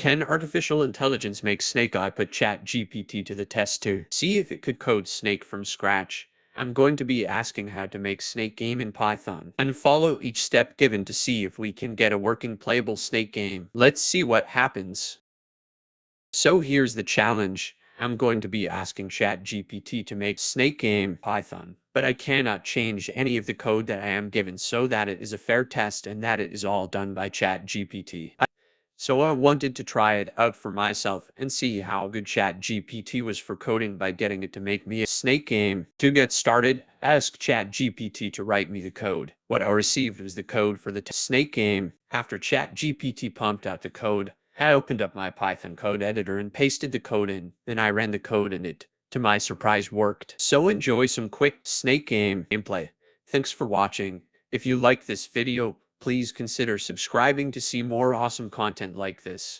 Can artificial intelligence make Snake? I put ChatGPT to the test to see if it could code Snake from scratch. I'm going to be asking how to make Snake game in Python and follow each step given to see if we can get a working playable Snake game. Let's see what happens. So here's the challenge. I'm going to be asking ChatGPT to make Snake game Python, but I cannot change any of the code that I am given so that it is a fair test and that it is all done by ChatGPT. So I wanted to try it out for myself and see how good ChatGPT was for coding by getting it to make me a snake game. To get started, ask ChatGPT to write me the code. What I received was the code for the snake game. After ChatGPT pumped out the code, I opened up my Python code editor and pasted the code in. Then I ran the code and it, to my surprise, worked. So enjoy some quick snake game gameplay. Thanks for watching. If you like this video, please consider subscribing to see more awesome content like this.